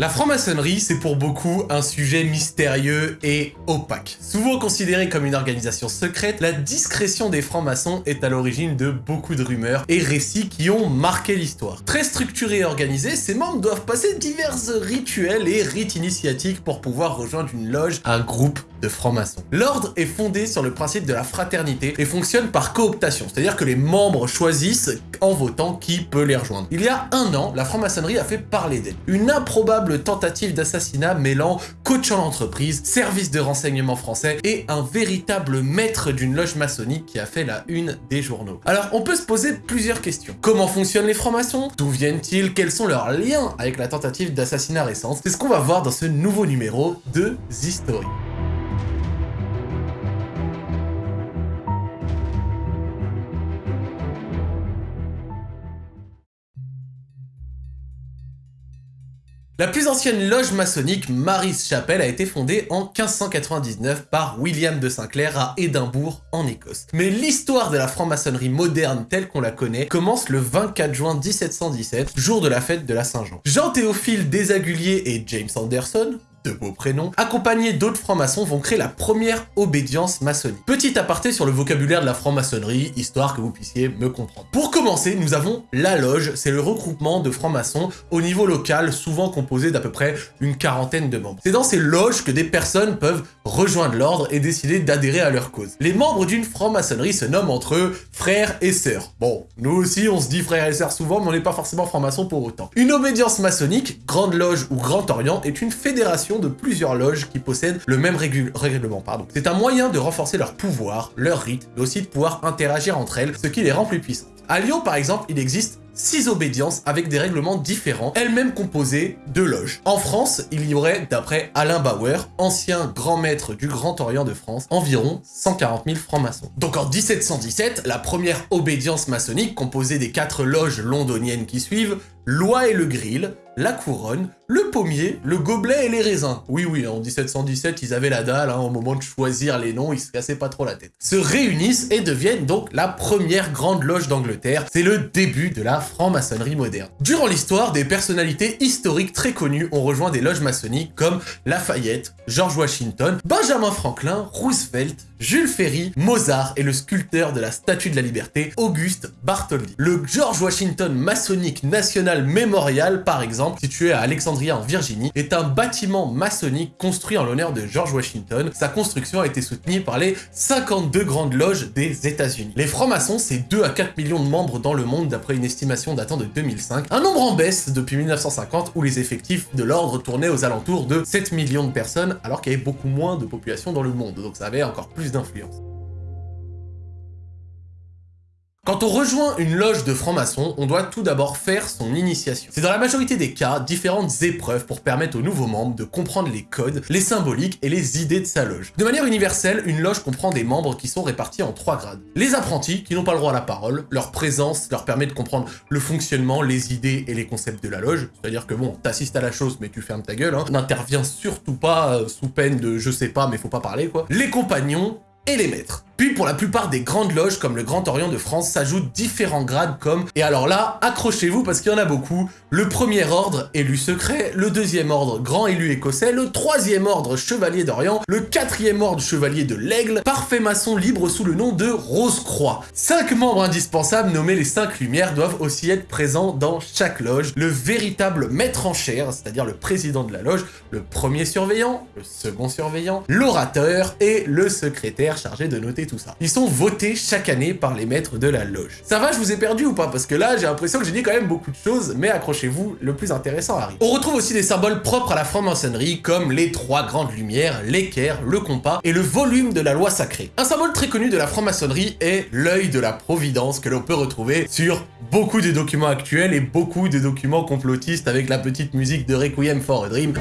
La franc-maçonnerie, c'est pour beaucoup un sujet mystérieux et opaque. Souvent considéré comme une organisation secrète, la discrétion des francs-maçons est à l'origine de beaucoup de rumeurs et récits qui ont marqué l'histoire. Très structurés et organisés, ces membres doivent passer divers rituels et rites initiatiques pour pouvoir rejoindre une loge, un groupe de francs-maçons. L'ordre est fondé sur le principe de la fraternité et fonctionne par cooptation, c'est-à-dire que les membres choisissent en votant qui peut les rejoindre. Il y a un an, la franc-maçonnerie a fait parler d'elle. Une improbable tentative d'assassinat mêlant coach en entreprise, service de renseignement français et un véritable maître d'une loge maçonnique qui a fait la une des journaux. Alors, on peut se poser plusieurs questions. Comment fonctionnent les francs-maçons? D'où viennent-ils? Quels sont leurs liens avec la tentative d'assassinat récente? C'est ce qu'on va voir dans ce nouveau numéro de History. La plus ancienne loge maçonnique, Mary's Chapel, a été fondée en 1599 par William de Sinclair à Édimbourg, en Écosse. Mais l'histoire de la franc-maçonnerie moderne telle qu'on la connaît commence le 24 juin 1717, jour de la fête de la Saint-Jean. Jean-Théophile Desaguliers et James Anderson, de beaux prénoms, accompagnés d'autres francs-maçons vont créer la première obédience maçonnique. Petit aparté sur le vocabulaire de la franc-maçonnerie, histoire que vous puissiez me comprendre. Pour commencer, nous avons la loge, c'est le regroupement de francs-maçons au niveau local, souvent composé d'à peu près une quarantaine de membres. C'est dans ces loges que des personnes peuvent rejoindre l'ordre et décider d'adhérer à leur cause. Les membres d'une franc-maçonnerie se nomment entre eux frères et sœurs. Bon, nous aussi on se dit frères et sœurs souvent, mais on n'est pas forcément franc-maçon pour autant. Une obédience maçonnique, Grande Loge ou Grand Orient, est une fédération de plusieurs loges qui possèdent le même règlement. C'est un moyen de renforcer leur pouvoir, leur rite, mais aussi de pouvoir interagir entre elles, ce qui les rend plus puissantes. À Lyon, par exemple, il existe six obédiences avec des règlements différents, elles-mêmes composées de loges. En France, il y aurait, d'après Alain Bauer, ancien grand maître du Grand Orient de France, environ 140 000 francs-maçons. Donc en 1717, la première obédience maçonnique, composée des quatre loges londoniennes qui suivent, Loi et le Grill, la couronne, le pommier, le gobelet et les raisins. Oui, oui, en 1717, ils avaient la dalle, hein, au moment de choisir les noms, ils se cassaient pas trop la tête. Se réunissent et deviennent donc la première grande loge d'Angleterre. C'est le début de la franc-maçonnerie moderne. Durant l'histoire, des personnalités historiques très connues ont rejoint des loges maçonniques comme Lafayette, George Washington, Benjamin Franklin, Roosevelt, Jules Ferry, Mozart et le sculpteur de la Statue de la Liberté, Auguste Bartholdi. Le George Washington maçonnique national mémorial, par exemple, situé à Alexandria en Virginie, est un bâtiment maçonnique construit en l'honneur de George Washington. Sa construction a été soutenue par les 52 grandes loges des États-Unis. Les francs-maçons, c'est 2 à 4 millions de membres dans le monde d'après une estimation datant de 2005, un nombre en baisse depuis 1950 où les effectifs de l'ordre tournaient aux alentours de 7 millions de personnes alors qu'il y avait beaucoup moins de population dans le monde, donc ça avait encore plus d'influence. Quand on rejoint une loge de francs-maçons, on doit tout d'abord faire son initiation. C'est dans la majorité des cas différentes épreuves pour permettre aux nouveaux membres de comprendre les codes, les symboliques et les idées de sa loge. De manière universelle, une loge comprend des membres qui sont répartis en trois grades. Les apprentis, qui n'ont pas le droit à la parole, leur présence leur permet de comprendre le fonctionnement, les idées et les concepts de la loge, c'est-à-dire que bon, t'assistes à la chose mais tu fermes ta gueule, hein. n'interviens surtout pas euh, sous peine de je sais pas mais faut pas parler quoi. Les compagnons et les maîtres. Puis pour la plupart des grandes loges comme le Grand Orient de France s'ajoutent différents grades comme, et alors là, accrochez-vous parce qu'il y en a beaucoup, le premier ordre élu secret, le deuxième ordre grand élu écossais, le troisième ordre chevalier d'Orient, le quatrième ordre chevalier de l'aigle, parfait maçon libre sous le nom de Rose-Croix. Cinq membres indispensables nommés les cinq lumières doivent aussi être présents dans chaque loge. Le véritable maître en chair, c'est-à-dire le président de la loge, le premier surveillant, le second surveillant, l'orateur et le secrétaire chargé de noter Ils sont votés chaque année par les maîtres de la loge. Ça va, je vous ai perdu ou pas? Parce que là, j'ai l'impression que j'ai dit quand même beaucoup de choses, mais accrochez-vous, le plus intéressant arrive. On retrouve aussi des symboles propres à la franc-maçonnerie, comme les trois grandes lumières, l'équerre, le compas et le volume de la loi sacrée. Un symbole très connu de la franc-maçonnerie est l'œil de la providence que l'on peut retrouver sur beaucoup des documents actuels et beaucoup des documents complotistes avec la petite musique de Requiem for a Dream.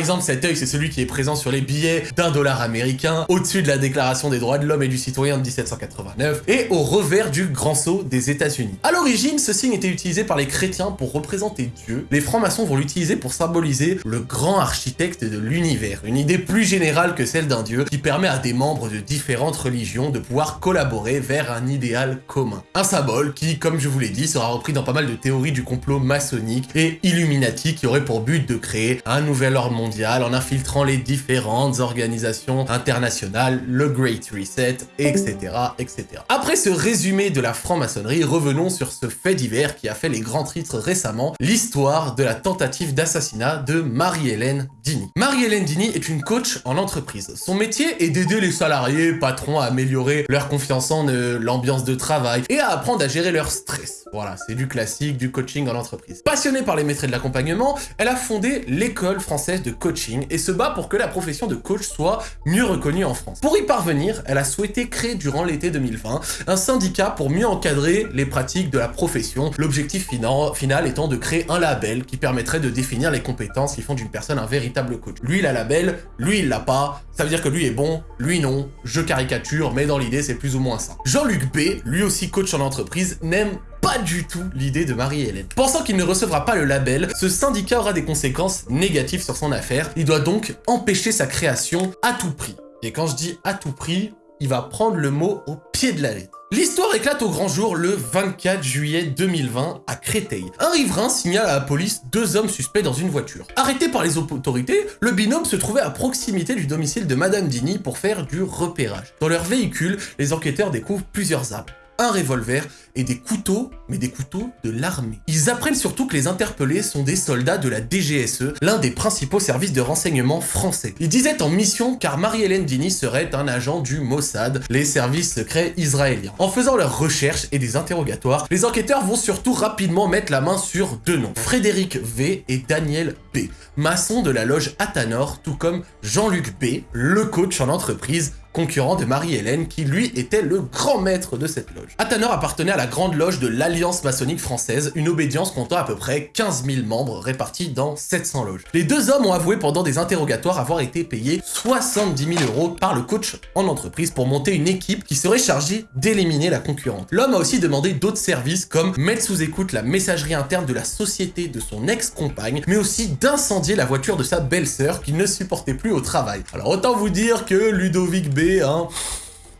Exemple, cet œil, c'est celui qui est présent sur les billets d'un dollar américain, au-dessus de la Déclaration des droits de l'homme et du citoyen de 1789, et au revers du Grand Sceau des États-Unis. À l'origine, ce signe était utilisé par les chrétiens pour représenter Dieu. Les francs-maçons vont l'utiliser pour symboliser le grand architecte de l'univers, une idée plus générale que celle d'un dieu qui permet à des membres de différentes religions de pouvoir collaborer vers un idéal commun. Un symbole qui, comme je vous l'ai dit, sera repris dans pas mal de théories du complot maçonnique et illuminati qui aurait pour but de créer un nouvel ordre mondial en infiltrant les différentes organisations internationales, le Great Reset, etc. etc. Après ce résumé de la franc-maçonnerie, revenons sur ce fait divers qui a fait les grands titres récemment, l'histoire de la tentative d'assassinat de Marie-Hélène Dini. Marie-Hélène Dini est une coach en entreprise. Son métier est d'aider les salariés, patrons à améliorer leur confiance en eux, l'ambiance de travail et à apprendre à gérer leur stress. Voilà, c'est du classique, du coaching en entreprise. Passionnée par les métiers de l'accompagnement, elle a fondé l'école française de coaching et se bat pour que la profession de coach soit mieux reconnue en France. Pour y parvenir, elle a souhaité créer durant l'été 2020 un syndicat pour mieux encadrer les pratiques de la profession, l'objectif final étant de créer un label qui permettrait de définir les compétences qui font d'une personne un véritable coach. Lui, il a label, lui, il l'a pas, ça veut dire que lui est bon, lui non, je caricature, mais dans l'idée, c'est plus ou moins ça. Jean-Luc B, lui aussi coach en entreprise, n'aime pas du tout l'idée de Marie-Hélène. Pensant qu'il ne recevra pas le label, ce syndicat aura des conséquences négatives sur son affaire. Il doit donc empêcher sa création à tout prix. Et quand je dis à tout prix, il va prendre le mot au pied de la lettre. L'histoire éclate au grand jour le 24 juillet 2020 à Créteil. Un riverain signale à la police deux hommes suspects dans une voiture. Arrêté par les autorités, le binôme se trouvait à proximité du domicile de Madame Dini pour faire du repérage. Dans leur véhicule, les enquêteurs découvrent plusieurs armes un revolver et des couteaux, mais des couteaux de l'armée. Ils apprennent surtout que les interpellés sont des soldats de la DGSE, l'un des principaux services de renseignement français. Ils disaient en mission car Marie-Hélène Dini serait un agent du Mossad, les services secrets israéliens. En faisant leurs recherches et des interrogatoires, les enquêteurs vont surtout rapidement mettre la main sur deux noms, Frédéric V et Daniel B, maçons de la loge Athanor, tout comme Jean-Luc B, le coach en entreprise, concurrent de Marie-Hélène, qui lui était le grand maître de cette loge. Athanor appartenait à la grande loge de l'Alliance maçonnique française, une obédience comptant à peu près 15 000 membres répartis dans 700 loges. Les deux hommes ont avoué pendant des interrogatoires avoir été payés 70 000 euros par le coach en entreprise pour monter une équipe qui serait chargée d'éliminer la concurrente. L'homme a aussi demandé d'autres services comme mettre sous écoute la messagerie interne de la société de son ex-compagne, mais aussi d'incendier la voiture de sa belle-sœur qu'il ne supportait plus au travail. Alors autant vous dire que Ludovic B Hein.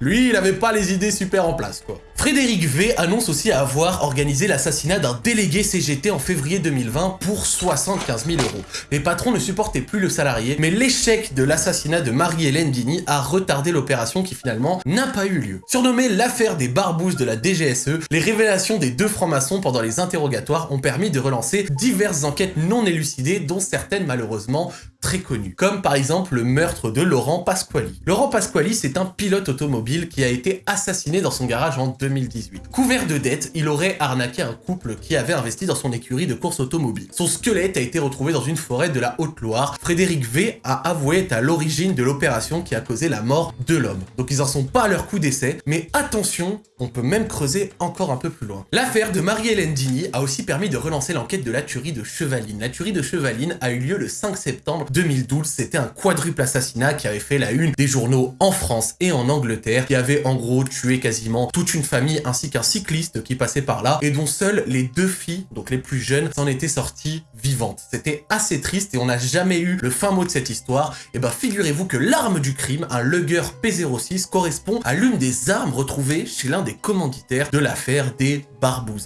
Lui, il avait pas les idées super en place, quoi. Frédéric V annonce aussi avoir organisé l'assassinat d'un délégué CGT en février 2020 pour 75 000 euros. Les patrons ne supportaient plus le salarié, mais l'échec de l'assassinat de Marie-Hélène Dini a retardé l'opération qui finalement n'a pas eu lieu. Surnommée l'affaire des barbouzes de la DGSE, les révélations des deux francs-maçons pendant les interrogatoires ont permis de relancer diverses enquêtes non élucidées, dont certaines malheureusement très connues, comme par exemple le meurtre de Laurent Pasquali. Laurent Pasquali, c'est un pilote automobile qui a été assassiné dans son garage en 2000 2018. Couvert de dettes, il aurait arnaqué un couple qui avait investi dans son écurie de course automobile. Son squelette a été retrouvé dans une forêt de la Haute-Loire. Frédéric V a avoué être à l'origine de l'opération qui a causé la mort de l'homme. Donc ils en sont pas à leur coup d'essai, mais attention, on peut même creuser encore un peu plus loin. L'affaire de Marie-Hélène Dini a aussi permis de relancer l'enquête de la tuerie de Chevaline. La tuerie de Chevaline a eu lieu le 5 septembre 2012. C'était un quadruple assassinat qui avait fait la une des journaux en France et en Angleterre, qui avait en gros tué quasiment toute une ainsi qu'un cycliste qui passait par là et dont seules les deux filles, donc les plus jeunes, s'en étaient sorties vivantes. C'était assez triste et on n'a jamais eu le fin mot de cette histoire. Et bah figurez-vous que l'arme du crime, un Luger P06, correspond à l'une des armes retrouvées chez l'un des commanditaires de l'affaire des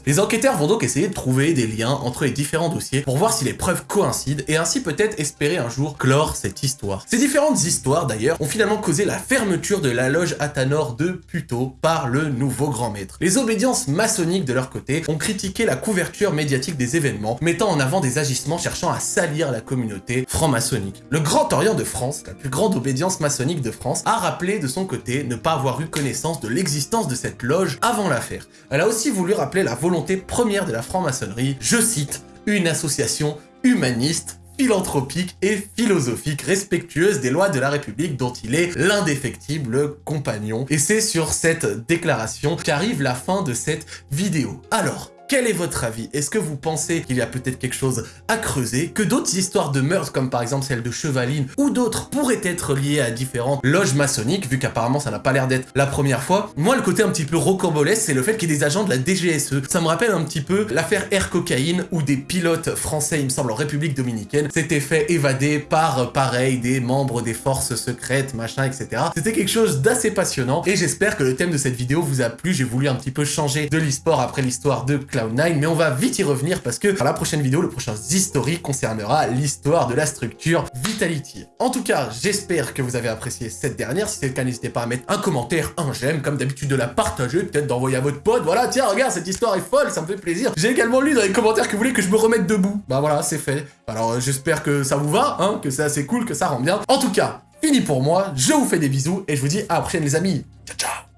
Les enquêteurs vont donc essayer de trouver des liens entre les différents dossiers pour voir si les preuves coïncident et ainsi peut-être espérer un jour clore cette histoire. Ces différentes histoires d'ailleurs ont finalement causé la fermeture de la loge Athanor de Puto par le nouveau grand maître. Les obédiences maçonniques de leur côté ont critiqué la couverture médiatique des événements, mettant en avant des agissements cherchant à salir la communauté franc-maçonnique. Le Grand Orient de France, la plus grande obédience maçonnique de France, a rappelé de son côté ne pas avoir eu connaissance de l'existence de cette loge avant l'affaire. Elle a aussi voulu rappeler la volonté première de la franc-maçonnerie, je cite, une association humaniste philanthropique et philosophique, respectueuse des lois de la République dont il est l'indéfectible compagnon. Et c'est sur cette déclaration qu'arrive la fin de cette vidéo. Alors, Quel est votre avis? Est-ce que vous pensez qu'il y a peut-être quelque chose à creuser? Que d'autres histoires de meurtres, comme par exemple celle de Chevaline, ou d'autres pourraient être liées à différentes loges maçonniques, vu qu'apparemment ça n'a pas l'air d'être la première fois Moi, le côté un petit peu rocambolesque, c'est le fait qu'il y ait des agents de la DGSE. Ça me rappelle un petit peu l'affaire Air Cocaïne, où des pilotes français, il me semble, en République Dominicaine, s'étaient fait évader par, pareil, des membres des forces secrètes, machin, etc. C'était quelque chose d'assez passionnant, et j'espère que le thème de cette vidéo vous a plu. J'ai voulu un petit peu changer de l'e-sport après l'histoire de Cloud9, mais on va vite y revenir parce que dans la prochaine vidéo, le prochain History concernera l'histoire de la structure Vitality. En tout cas, j'espère que vous avez apprécié cette dernière. Si c'est le cas, n'hésitez pas à mettre un commentaire, un j'aime, comme d'habitude de la partager, peut-être d'envoyer à votre pote. Voilà, tiens, regarde, cette histoire est folle, ça me fait plaisir. J'ai également lu dans les commentaires que vous voulez que je me remette debout. Bah voilà, c'est fait. Alors euh, j'espère que ça vous va, hein, que c'est assez cool, que ça rend bien. En tout cas, fini pour moi, je vous fais des bisous et je vous dis à la prochaine les amis. Ciao ciao